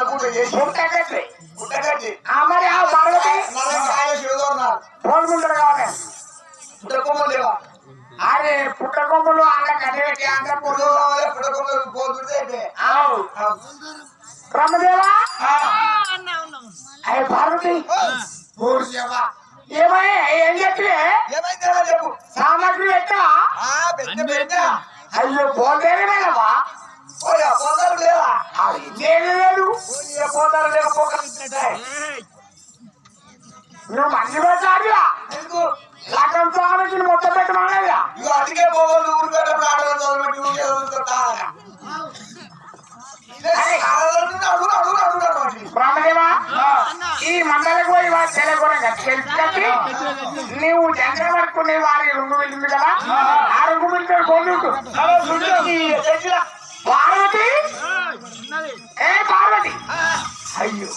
నాలుగు పుట్టగట్టి ఆ మరి ఆ శివదోన్నారు పోల్ముంటారు కావాలి. పుట్టకొమ్మలు లేవా? అరే పుట్టకొమ్మలు ఆడ కట్టబెట్టి ఆంధ్ర పొడు పుట్టకొమ్మలు పోతుంటే బ్రహ్మదేవా అయ్యి పార్వతి. ఏమయ్యా ఏం చెప్పు. సామాగ్రి పెద్ద అయ్యో పోతేనే మేడమా పోయా పోతారు అది నువ్వు మంచి పెట్టాలిగా ఎందుకు? లగ్గం స్వామికి మొత్తం పెట్టమన్నదిగా ఇక అందుకే పోవాలి ఊరికట్ట ఆడవాళ్ళు చదవబెట్టి ఊరికే చదువుతుంటా బ్రహ్మదేవా ఈ మండలకు పోయి వారి తెలగొరంగా తెలిసి కట్టి నువ్వు జంగ పట్టుకునే వారి రుంగు వెళ్ళింది కదా? ఆ. రుంగు వెళ్ళి పోదుకు పార్వతి? ఏ పార్వతి? అయ్యో.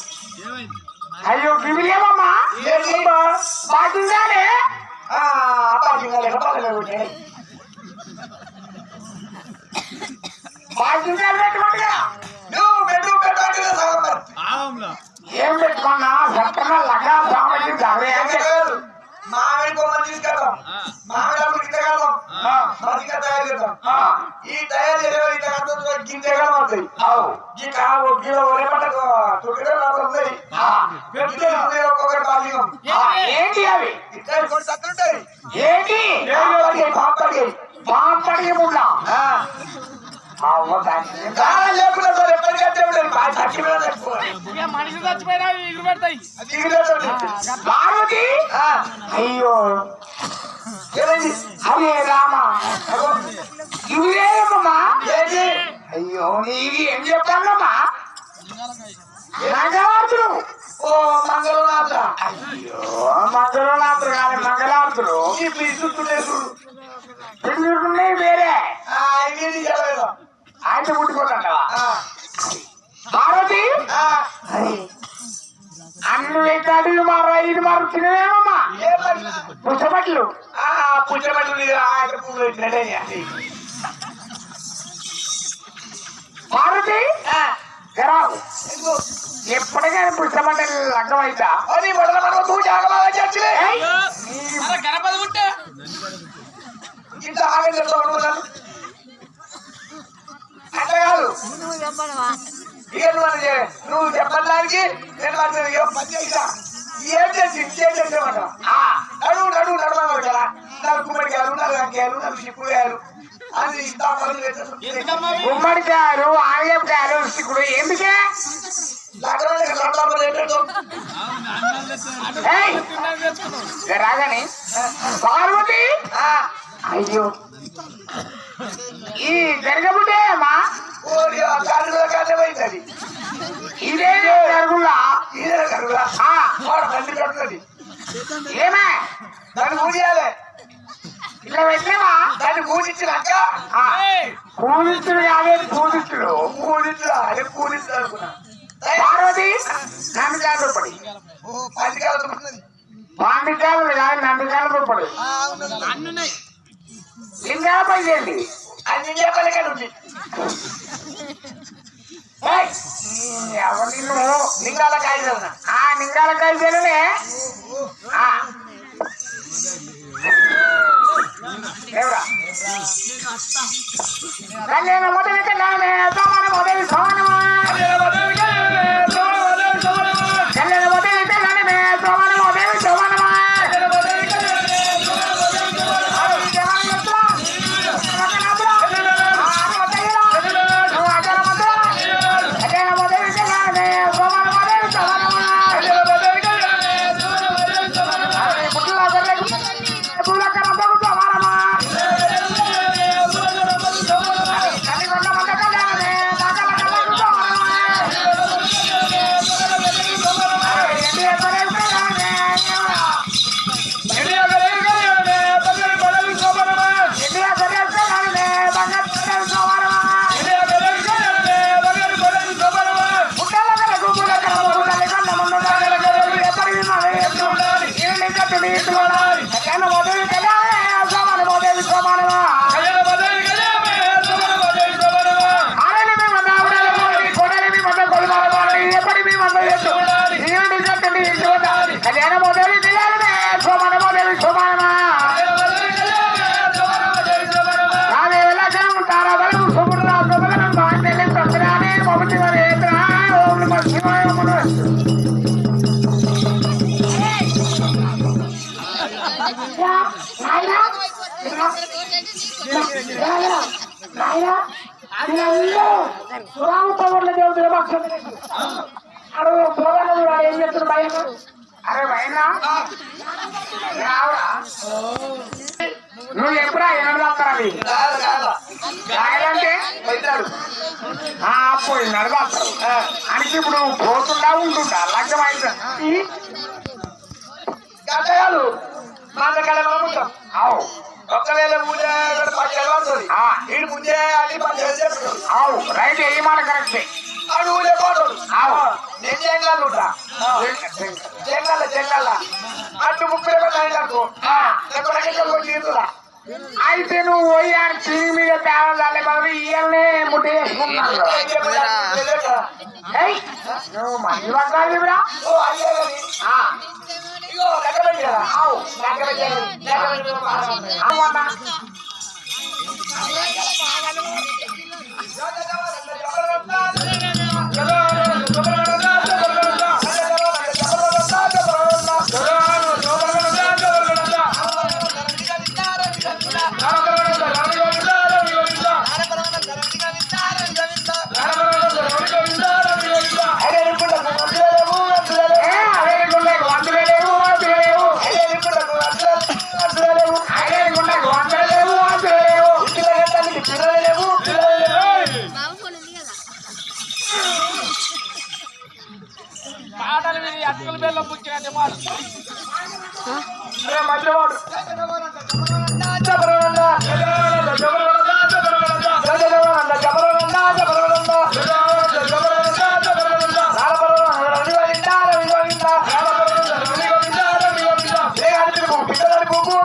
అవుతాయి ఈ కావు కిలో ఒరే పంటకు చుట్టూ ఉన్నాయి పెట్టి ఉన్నాయి ఒక్కొక్కటి బాధ్యం ఏంటి అవి? ఇక్కడ సత్తుంటాయి ఏంటి? పాపడి పాపడి కాలం లేకుండా సార్ ఎప్పటికంటే మనిషి చచ్చిపోయినా ఇల్లు పెడతాయి. పార్వతి? అయ్యో. హరే రామ. ఇవేమమ్మా ఏంటి? అయ్యో నీవి ఏం చెప్పాలమ్మా? మంగళార్తులు ఓ మంగళనాథ అయ్యో మంగళనాథులు కాదు మంగళార్తులు ఈ పిలుస్తుండే చూడు. పెళ్ళిళ్ళున్నాయి వేరే. ఇది ఆయన ఆ, అరే అన్ని వేటాడు మారు ఐదు మారు ఏ మరి? పుచ్చబట్లు ఎందుకు? ఎప్పటికైనా పుచ్చబట్టలు లగ్గం అవుతా అది మొదల మనం చచ్చిలే గణపతి ఉంటే. ఇంత ఆగం చెప్తా అనుకున్నాను. అట్లా కాదు. ఇక నువ్వు నువ్వు చెప్పడానికి నేను ఏం పని చేసా ఏం చేసి ఏం చేసేవాట నడువు నడువు నడవాలి కదా వంకాయలు నాకు చిక్కుడుకాయలు అది? గుమ్మడికాయలు ఆలయకాయలు సిక్కుడు ఎందుకే రాగానే? పార్వతి! అయ్యో! ఈ జరగబుట్టే అమ్మా? ఇదే జరుగులా? ఇదే కడుతుంది ఏమే? దాన్ని పూజేయాలి ఇలా పెట్టావా దాన్ని పూజించినాక పూజిస్తుడు కాదే పూజిస్తుడు పూజించు అదే పూజించు అనుకున్నా? పార్వతి నందికాయలు పడి. ఓ పది కాలం ఉన్నది పాండికాయలు కాదు నందికాయలు పడి. అన్నున్నాయి. లింగాల పై చేయండి చెప్పలకే ఉంది ఏయ్, ఈ ఎవరు నిన్ను? లింగాల కాయలు ఆ. बेवड़ा मोदी के नाम है तो हमारे मोदी सोने అరే భయనా నువ్వు ఎప్పుడా ఎనడదాస్తారా అవి కాదు, రాయాలంటే పోయి నడదాస్తారు అని ఇప్పుడు పోతుండా ఉంటుండా లగ్నం అయింది మా దగ్గర పంపుతాం అవు ఒక్కవేళ ముందే పచ్చడి పడుతుంది. ఆ. వీడు ముందే అన్ని పచ్చడి చెప్తాడు అవు రైట్ ఏ మాట కరెక్టే? ఆడు ఊళ్ళో పోతాడు. నేను జంగాలు ఉంటా. జంగాల జంగాల అటు ముప్పై రూపాయలు ఎక్కడికి తీరుతున్నా అయితే నువ్వు పోయి ఆడ టీవీ మీద తేవాలి బాబు ఇయ్యాలనే ముట్ట చేసుకుంటున్నాను ఏయ్, నువ్వు మంచి పట్టాలి ఇప్పుడు ఓ పిల్లగాడు పిలుపుకో